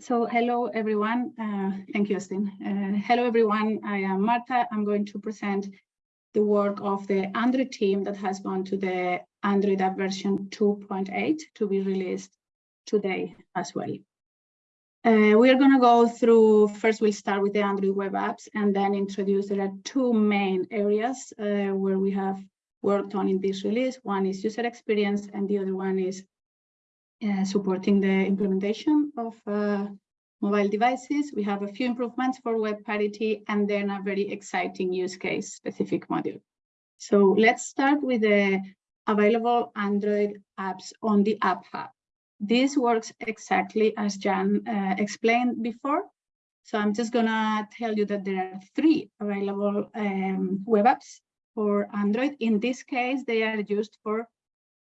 So hello, everyone. Uh, thank you, Austin. Uh, hello, everyone. I am Marta. I'm going to present the work of the Android team that has gone to the Android app version 2.8 to be released today as well. Uh, we are going to go through, first we'll start with the Android web apps and then introduce, there are two main areas uh, where we have worked on in this release. One is user experience and the other one is uh, supporting the implementation of uh, mobile devices. We have a few improvements for web parity and then a very exciting use case specific module. So let's start with the available Android apps on the App Hub. This works exactly as Jan uh, explained before. So I'm just gonna tell you that there are three available um, web apps for Android. In this case, they are used for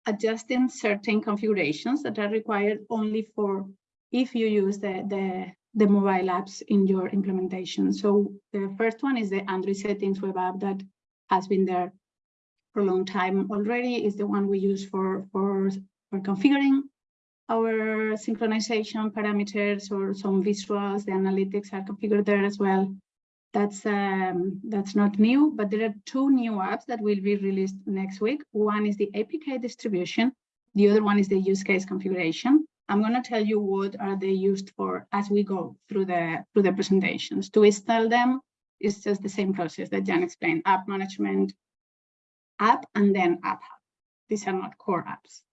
adjusting certain configurations that are required only for if you use the, the, the mobile apps in your implementation. So the first one is the Android settings web app that has been there for a long time already, is the one we use for, for, for configuring our synchronization parameters or some visuals, the analytics are configured there as well. That's um, that's not new, but there are two new apps that will be released next week. One is the APK distribution. The other one is the use case configuration. I'm going to tell you what are they used for as we go through the through the presentations. To install them is just the same process that Jan explained: app management, app, and then app hub. These are not core apps.